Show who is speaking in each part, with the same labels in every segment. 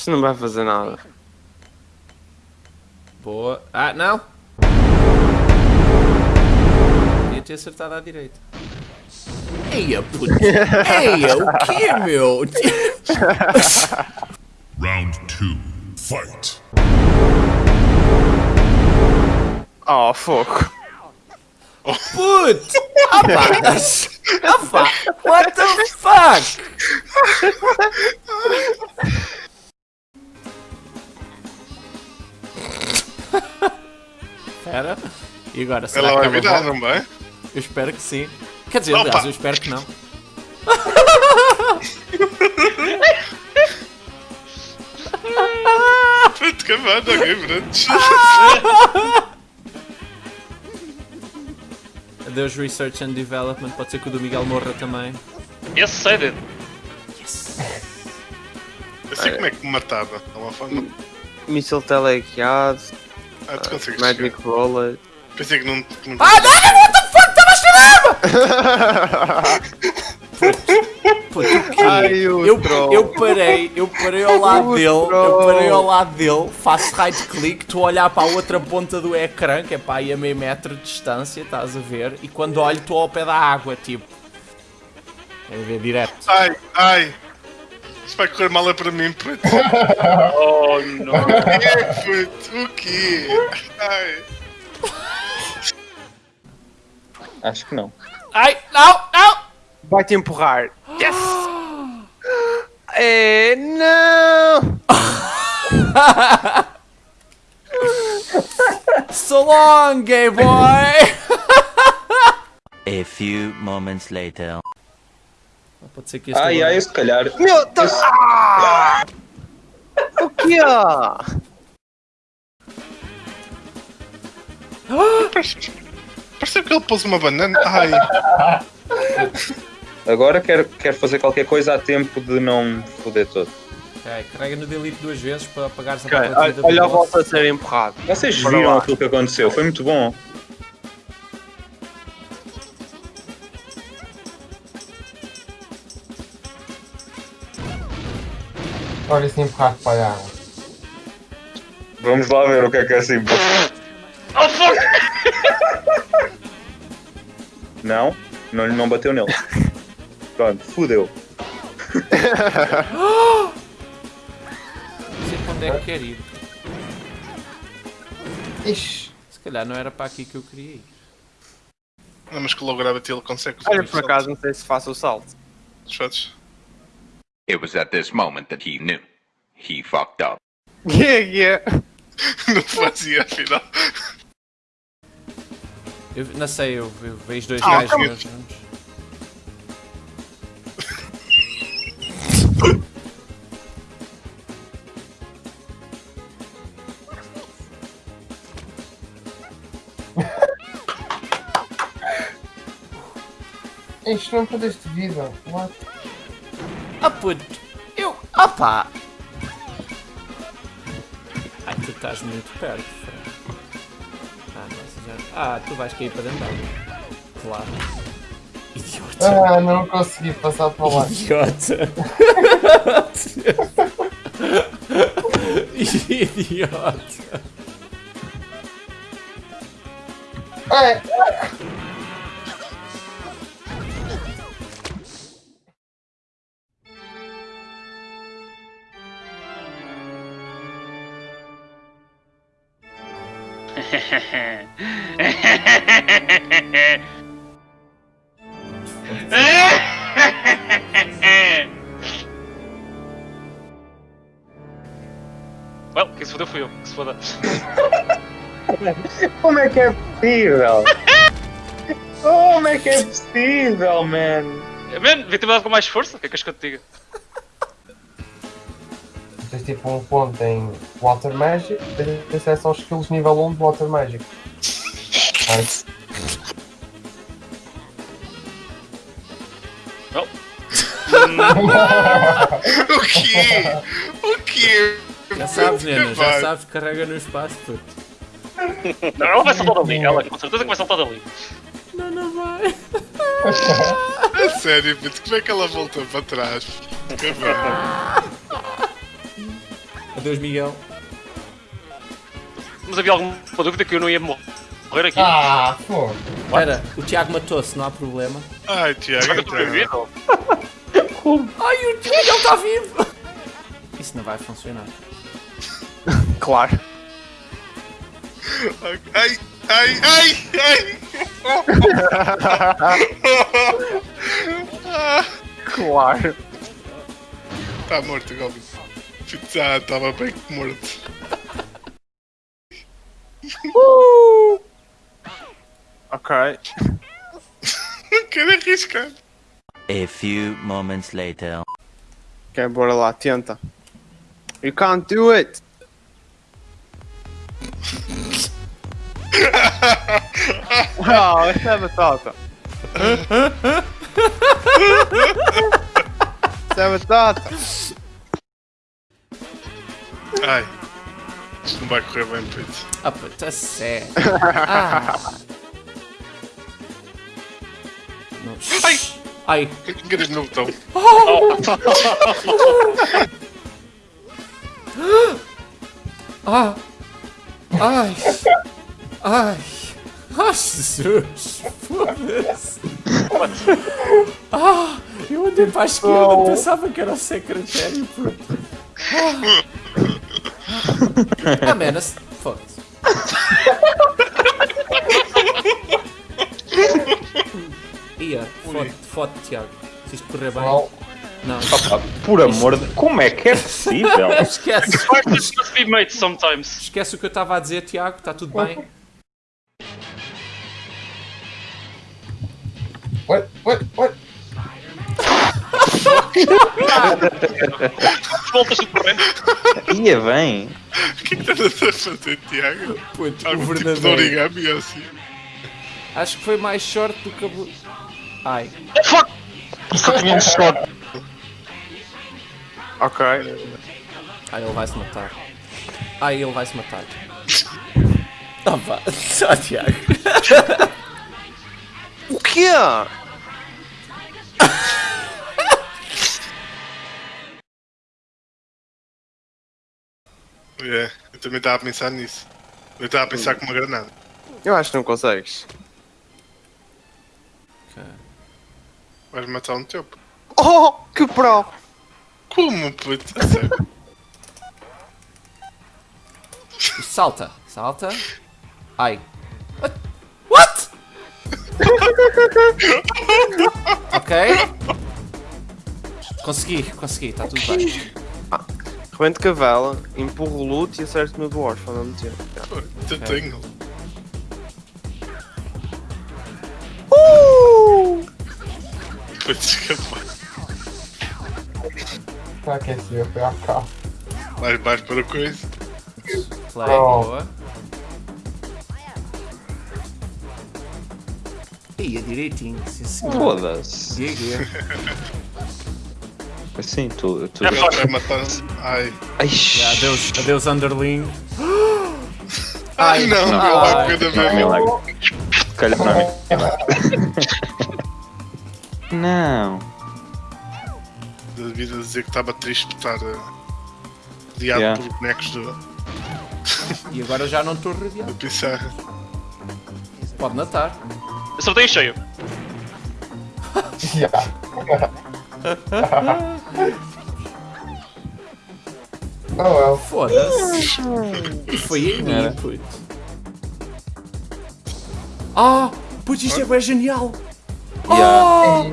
Speaker 1: Isso não vai fazer nada.
Speaker 2: Boa. Ah, não! Podia ter acertado à direita. Eia, puto! Eia, o quê, meu?
Speaker 3: Round two, fight.
Speaker 1: Oh, fogo.
Speaker 2: Puto! Opa! Opa! What the fuck? Espera. E agora, será
Speaker 4: Ela
Speaker 2: que
Speaker 4: vai
Speaker 2: ela
Speaker 4: virar, não vai?
Speaker 2: Eu espero que sim. Quer dizer,
Speaker 4: Opa!
Speaker 2: aliás, eu espero que não.
Speaker 4: Pronto, acabando, ok, pronto.
Speaker 2: Adeus Research and Development, pode ser que o do Miguel morra também.
Speaker 5: Esse sei dele.
Speaker 4: Eu sei como é que me matava. É uma forma.
Speaker 1: Míssil teleguiado,
Speaker 4: Ah, tu consegues.
Speaker 1: Magic. Roller.
Speaker 4: Pensei que não. Que não...
Speaker 2: Ah, não, what the fuck, estava a o eu, eu parei, eu parei ao lado
Speaker 1: O
Speaker 2: dele, eu parei ao lado dele, faço right click, estou a olhar para a outra ponta do ecrã, que é para aí a meio metro de distância, estás a ver? E quando olho estou ao pé da água, tipo. É ver direto.
Speaker 4: Ai, ai. Isto vai correr mal é para mim, puto.
Speaker 5: Oh, não.
Speaker 4: O quê, puto? O quê? Ai.
Speaker 6: Acho que não.
Speaker 2: Ai, não, não!
Speaker 1: Vai te empurrar. Yes! É, não!
Speaker 2: So long, gay boy!
Speaker 7: A few moments later.
Speaker 2: Pode ser que este
Speaker 6: Ai,
Speaker 2: agora-
Speaker 6: ai, se calhar.
Speaker 1: Meu Deus! Ah! O que é?
Speaker 4: Pareceu que ele pôs uma banana. Ai.
Speaker 6: Agora quero, quero fazer qualquer coisa a tempo de não me foder todo.
Speaker 2: Ok, carrega no delete duas vezes para apagares a
Speaker 1: Ok,
Speaker 2: partida
Speaker 1: Olha a volta a ser empurrado.
Speaker 6: Vocês viram aquilo que aconteceu? Foi muito bom.
Speaker 8: Olha esse empurrar para a água.
Speaker 6: Vamos lá ver o que é que é assim.
Speaker 5: Oh, fuck!
Speaker 6: Não, não, não bateu nele. Pronto, fudeu.
Speaker 2: Não sei para onde é que quer ir.
Speaker 8: Ixi.
Speaker 2: Se calhar não era para aqui que eu queria ir.
Speaker 4: Não, mas que logo gravity ele consegue.
Speaker 1: Olha, por acaso, não sei se faço o salto.
Speaker 4: Desfazes.
Speaker 9: It was at this moment that he knew. He fucked up.
Speaker 1: Yeah, yeah.
Speaker 4: Não fazia, afinal.
Speaker 2: Eu não sei, eu, eu vejo dois
Speaker 4: Ah,
Speaker 2: gajos
Speaker 4: calma.
Speaker 2: meus juntos.
Speaker 8: Isto não perdeste vida. What?
Speaker 2: Ah puto, eu. Opa! Ai, tu estás muito perto. Ah, nossa, já. Ah, tu vais cair para dentro da água. Claro. Idiota.
Speaker 8: Ah, não consegui passar para lá.
Speaker 2: Idiota. Idiota.
Speaker 8: Ai,
Speaker 5: well, quem se fodeu fui eu. Que se foda.
Speaker 6: Como é que é possível? Como é que é possível, man?
Speaker 5: Man, devia ter dado com mais força. O que é que és que eu te diga?
Speaker 8: Tens tipo um ponto em Water Magic, tens acesso aos skills nível 1 de Water Magic.
Speaker 5: Well,
Speaker 4: O quê? O quê?
Speaker 2: Já sabes, Nena, já sabes, carrega no espaço, puto.
Speaker 5: não, ela vai saltar dali. Ela com certeza que vai saltar dali.
Speaker 2: Não, não vai.
Speaker 4: A sério, puto, como é que ela voltou para trás? Que bem.
Speaker 2: Adeus, Miguel.
Speaker 5: Mas havia alguma dúvida que eu não ia morrer aqui?
Speaker 8: Ah, fogo.
Speaker 2: Espera, o Tiago matou-se, não há problema.
Speaker 4: Ai, Tiago.
Speaker 5: Será que eu estou
Speaker 4: então.
Speaker 5: vivido?
Speaker 2: Ai, o Miguel está vivo! Isso não vai funcionar.
Speaker 1: Claro.
Speaker 4: Ai, ai, ai, ai.
Speaker 1: Claro.
Speaker 4: Tá morto, Goblin. Já estava bem morto.
Speaker 1: Ok.
Speaker 4: Não quero arriscar.
Speaker 7: A few moments later.
Speaker 1: Ok, bora lá, tenta. You can't do it. Não, essa é batata. Essa é batata.
Speaker 4: Ai. Isto não vai correr bem, puto.
Speaker 2: Ah, puta, a sério. Ah. Não.
Speaker 4: Ai!
Speaker 2: Ai,
Speaker 4: Enganei no botão.
Speaker 2: ah, ai, ai, ai, Jesus, foda-se. Ah, eu andei para a esquerda, pensava que era o secretário, puto. Ah, ah man, esse- foda-se. Ia, fode, fode, Tiago. Se isto correr bem.
Speaker 8: Não.
Speaker 2: Não,
Speaker 6: Por amor de. Como é que é possível?
Speaker 2: esquece. Esquece o que eu estava a dizer, Tiago, está tudo bem.
Speaker 8: Oi, oi, oi.
Speaker 5: Voltas do corrente.
Speaker 6: Ia bem.
Speaker 4: O que é que estás a fazer, Tiago?
Speaker 2: Puto, o
Speaker 4: Algum tipo de
Speaker 2: verdadeiro.
Speaker 4: origami assim?
Speaker 2: Acho que foi mais short do que a. blu- Ai.
Speaker 5: Só tinha um shot.
Speaker 1: Ok.
Speaker 2: Ai, ele vai se matar. Ai, ele vai se matar. Ah, pá. Só, Tiago.
Speaker 1: O quê?
Speaker 4: É, eu também estava a pensar nisso. Eu estava a pensar com uma granada.
Speaker 1: Eu acho que não consegues.
Speaker 4: Vais matar um teu.
Speaker 1: Oh, que pro!
Speaker 4: Como, puto?
Speaker 2: Salta, salta. Ai. What? ok. Consegui, consegui, está tudo bem.
Speaker 1: Rebente cavela, empurro o loot e acerto no dwarf ao mesmo tempo.
Speaker 4: Eu tenho. Puto, escapar.
Speaker 8: Está aquecido, foi a cá.
Speaker 4: Mais baixo para coisa.
Speaker 2: Play,
Speaker 8: Oh.
Speaker 2: boa. Ia direitinho, sim senhor.
Speaker 6: Foda-se. Assim, tu. tu...
Speaker 5: Já
Speaker 4: Vai matar. Ai.
Speaker 6: Ai,
Speaker 2: Yeah, adeus, adeus underling.
Speaker 4: Ai, não,
Speaker 2: Não.
Speaker 4: meu
Speaker 2: Ai.
Speaker 4: cada
Speaker 6: Não,
Speaker 4: vez.
Speaker 6: milagre. Calhar não é milagre. Não.
Speaker 4: Devido a dizer que estava triste por estar uh, rodeado
Speaker 6: Yeah.
Speaker 4: por bonecos do,
Speaker 2: E agora já não estou rodeado.
Speaker 4: da pissarra.
Speaker 2: Pode matar.
Speaker 5: Acertei em cheio.
Speaker 8: Yeah. oh well.
Speaker 2: Foda-se. E foi em mim, puto. Ah, puto, isto é genial. Ah,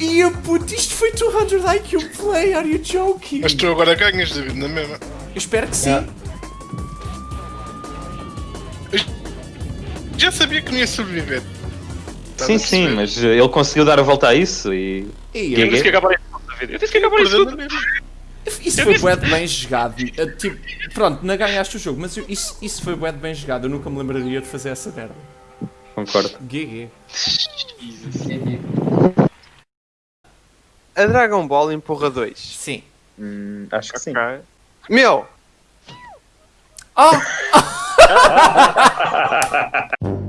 Speaker 2: ia, puto, isto foi 200 IQ play, are you joking?
Speaker 4: Mas tu agora ganhas, David, na mesma.
Speaker 2: Eu espero que sim.
Speaker 8: Yeah.
Speaker 4: Já sabia que não ia sobreviver.
Speaker 6: Sim, sim, mas ele conseguiu dar a volta a isso e.
Speaker 2: E
Speaker 5: Eu que da vida. Eu disse que acabaria
Speaker 4: Perdeu
Speaker 5: tudo.
Speaker 2: Isso
Speaker 5: Eu
Speaker 2: foi
Speaker 5: disse-
Speaker 2: bué bem jogado. Eh, Tipo, pronto, não ganhaste o jogo, mas eu- isso, isso foi bué bem jogado. Eu nunca me lembraria de fazer essa merda.
Speaker 6: Concordo.
Speaker 2: GG.
Speaker 1: A Dragon Ball empurra 2.
Speaker 2: Sim.
Speaker 6: Hum, acho que sim.
Speaker 1: Ok. Meu!
Speaker 2: Ah!